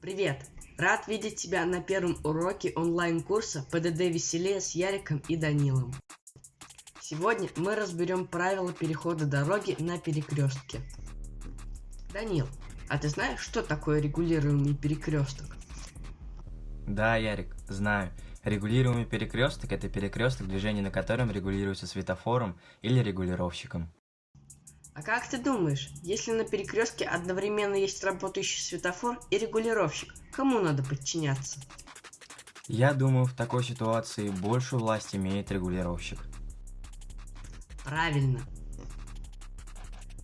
Привет! Рад видеть тебя на первом уроке онлайн-курса ПДД Веселее с Яриком и Данилом. Сегодня мы разберем правила перехода дороги на перекрестке. Данил, а ты знаешь, что такое регулируемый перекресток? Да, Ярик, знаю. Регулируемый перекресток – это перекресток, движение на котором регулируется светофором или регулировщиком. А как ты думаешь, если на перекрестке одновременно есть работающий светофор и регулировщик, кому надо подчиняться? Я думаю, в такой ситуации большую власть имеет регулировщик. Правильно.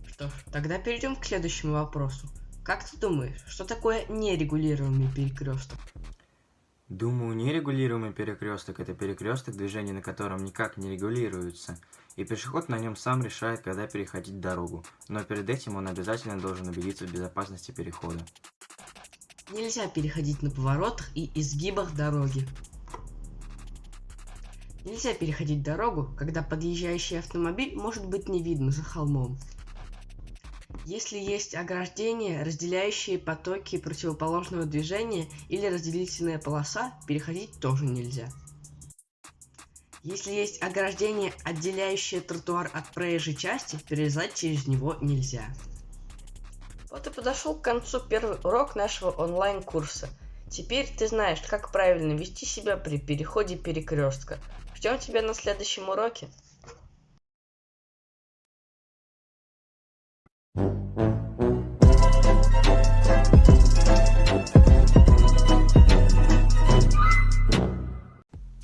Что ж, тогда перейдем к следующему вопросу. Как ты думаешь, что такое нерегулируемый перекресток? Думаю, нерегулируемый перекресток – это перекресток, движение на котором никак не регулируется, и пешеход на нем сам решает, когда переходить дорогу, но перед этим он обязательно должен убедиться в безопасности перехода. Нельзя переходить на поворотах и изгибах дороги. Нельзя переходить дорогу, когда подъезжающий автомобиль может быть не видно за холмом. Если есть ограждение, разделяющие потоки противоположного движения или разделительная полоса, переходить тоже нельзя. Если есть ограждение, отделяющее тротуар от проезжей части, перелезать через него нельзя. Вот и подошел к концу первый урок нашего онлайн-курса. Теперь ты знаешь, как правильно вести себя при переходе перекрестка. Ждем тебя на следующем уроке.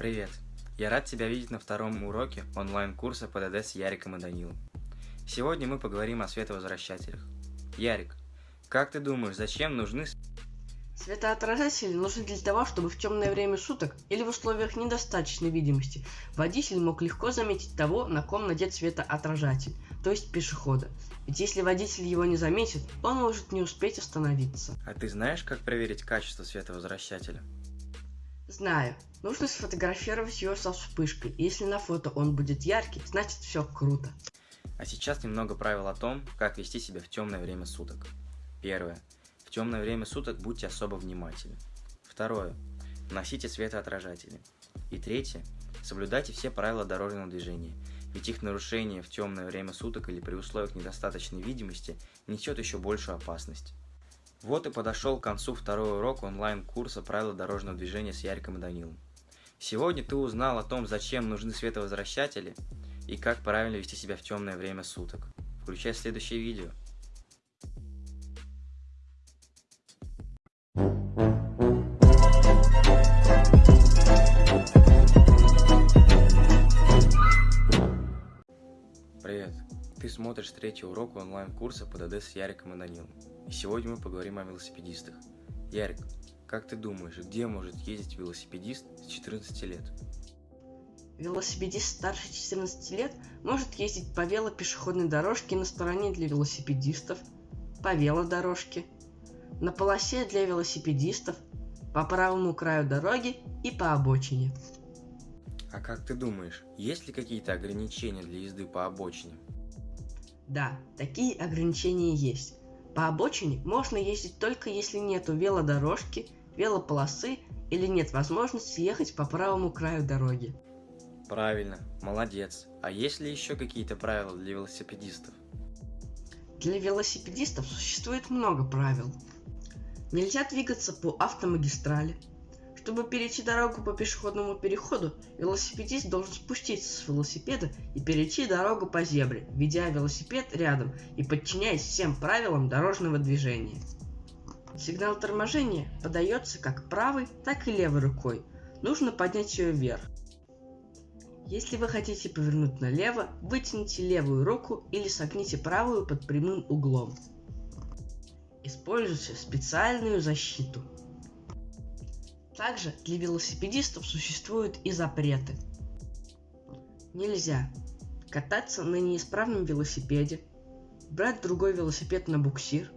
Привет! Я рад тебя видеть на втором уроке онлайн-курса ПДД с Яриком и Данилом. Сегодня мы поговорим о световозвращателях. Ярик, как ты думаешь, зачем нужны Светоотражатели нужны для того, чтобы в темное время суток или в условиях недостаточной видимости водитель мог легко заметить того, на ком надет светоотражатель, то есть пешехода. Ведь если водитель его не заметит, он может не успеть остановиться. А ты знаешь, как проверить качество световозвращателя? Знаю. Нужно сфотографировать его со вспышкой. Если на фото он будет яркий, значит все круто. А сейчас немного правил о том, как вести себя в темное время суток. Первое. В темное время суток будьте особо внимательны. Второе. Носите светоотражатели. И третье. Соблюдайте все правила дорожного движения, ведь их нарушение в темное время суток или при условиях недостаточной видимости несет еще большую опасность. Вот и подошел к концу второй урок онлайн-курса «Правила дорожного движения» с Яриком и Данилом. Сегодня ты узнал о том, зачем нужны световозвращатели и как правильно вести себя в темное время суток. Включай следующее видео. Привет! Ты смотришь третий урок онлайн-курса ПДД с Яриком и Данилом. И сегодня мы поговорим о велосипедистах. Ярик, как ты думаешь, где может ездить велосипедист с 14 лет? Велосипедист старше 14 лет может ездить по велопешеходной дорожке на стороне для велосипедистов, по велодорожке, на полосе для велосипедистов, по правому краю дороги и по обочине. А как ты думаешь, есть ли какие-то ограничения для езды по обочине? Да, такие ограничения есть. По обочине можно ездить только если нету велодорожки, велополосы или нет возможности ехать по правому краю дороги. Правильно, молодец. А есть ли еще какие-то правила для велосипедистов? Для велосипедистов существует много правил. Нельзя двигаться по автомагистрали, чтобы перейти дорогу по пешеходному переходу, велосипедист должен спуститься с велосипеда и перейти дорогу по зебре, ведя велосипед рядом и подчиняясь всем правилам дорожного движения. Сигнал торможения подается как правой, так и левой рукой. Нужно поднять ее вверх. Если вы хотите повернуть налево, вытяните левую руку или согните правую под прямым углом. Используйте специальную защиту. Также для велосипедистов существуют и запреты. Нельзя кататься на неисправном велосипеде, брать другой велосипед на буксир,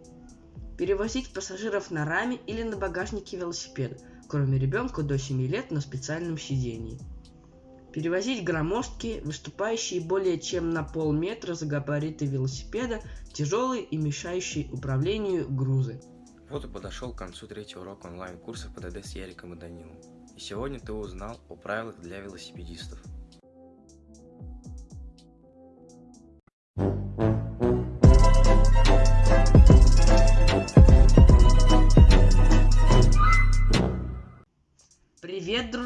перевозить пассажиров на раме или на багажнике велосипеда, кроме ребенка до 7 лет на специальном сидении. Перевозить громоздкие, выступающие более чем на полметра за габариты велосипеда, тяжелые и мешающие управлению грузы. Вот и подошел к концу третьего урока онлайн-курса ПДД с Яриком и Данилом. И сегодня ты узнал о правилах для велосипедистов.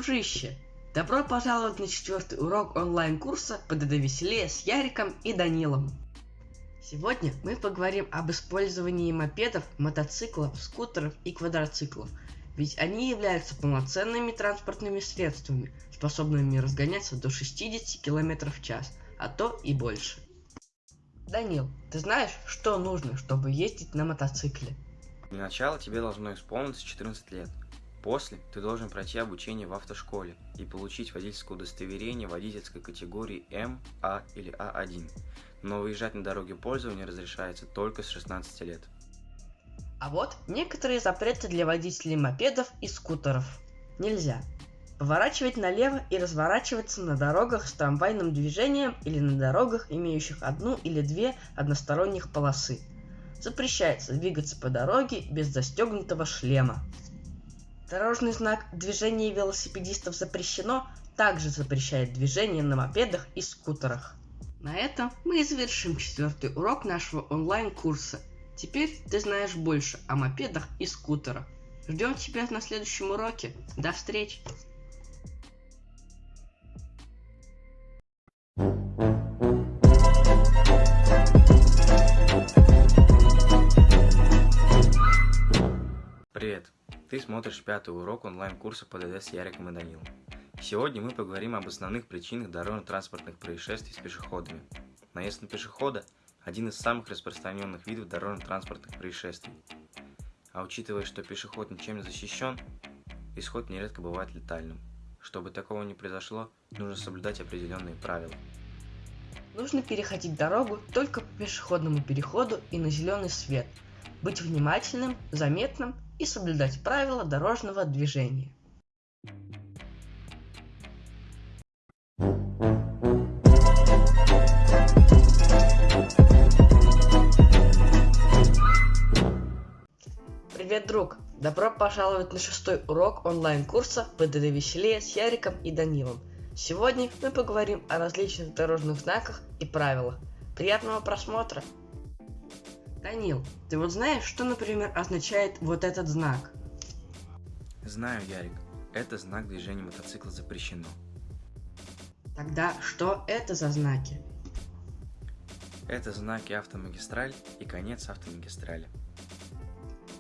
Дружище! Добро пожаловать на четвертый урок онлайн-курса ПДД Веселее с Яриком и Данилом. Сегодня мы поговорим об использовании мопедов, мотоциклов, скутеров и квадроциклов, ведь они являются полноценными транспортными средствами, способными разгоняться до 60 км в час, а то и больше. Данил, ты знаешь, что нужно, чтобы ездить на мотоцикле? Для начала тебе должно исполниться 14 лет. После ты должен пройти обучение в автошколе и получить водительское удостоверение водительской категории М, А или А1. Но выезжать на дороге пользования разрешается только с 16 лет. А вот некоторые запреты для водителей мопедов и скутеров. Нельзя поворачивать налево и разворачиваться на дорогах с трамвайным движением или на дорогах, имеющих одну или две односторонних полосы. Запрещается двигаться по дороге без застегнутого шлема. Дорожный знак «Движение велосипедистов запрещено» также запрещает движение на мопедах и скутерах. На этом мы и завершим четвертый урок нашего онлайн-курса. Теперь ты знаешь больше о мопедах и скутерах. Ждем тебя на следующем уроке. До встречи! Смотришь пятый урок онлайн-курса ПДД с Яриком и Данилом. Сегодня мы поговорим об основных причинах дорожно-транспортных происшествий с пешеходами. Наезд на пешехода – один из самых распространенных видов дорожно-транспортных происшествий. А учитывая, что пешеход ничем не защищен, исход нередко бывает летальным. Чтобы такого не произошло, нужно соблюдать определенные правила. Нужно переходить дорогу только по пешеходному переходу и на зеленый свет, быть внимательным, заметным и соблюдать правила дорожного движения. Привет, друг! Добро пожаловать на шестой урок онлайн-курса ПДД Веселее с Яриком и Данилом. Сегодня мы поговорим о различных дорожных знаках и правилах. Приятного просмотра! Данил, ты вот знаешь, что, например, означает вот этот знак? Знаю, Ярик. Это знак движения мотоцикла запрещено. Тогда что это за знаки? Это знаки автомагистраль и конец автомагистрали.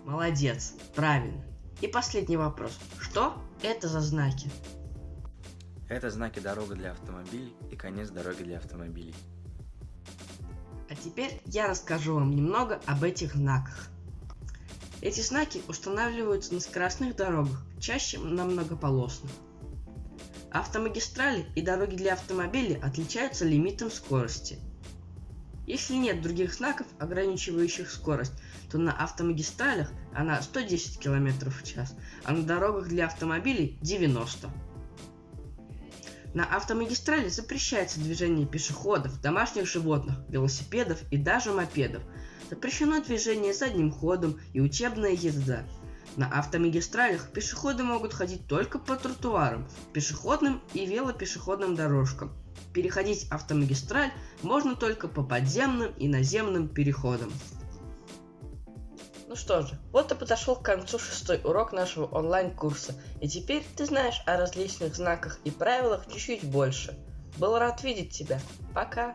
Молодец, правильно. И последний вопрос. Что это за знаки? Это знаки дорога для автомобилей и конец дороги для автомобилей. А теперь я расскажу вам немного об этих знаках. Эти знаки устанавливаются на скоростных дорогах, чаще на многополосных. Автомагистрали и дороги для автомобилей отличаются лимитом скорости. Если нет других знаков, ограничивающих скорость, то на автомагистралях она 110 км в час, а на дорогах для автомобилей 90 на автомагистрали запрещается движение пешеходов, домашних животных, велосипедов и даже мопедов. Запрещено движение задним ходом и учебная езда. На автомагистралях пешеходы могут ходить только по тротуарам, пешеходным и велопешеходным дорожкам. Переходить автомагистраль можно только по подземным и наземным переходам. Ну что же, вот и подошел к концу шестой урок нашего онлайн-курса, и теперь ты знаешь о различных знаках и правилах чуть-чуть больше. Был рад видеть тебя. Пока!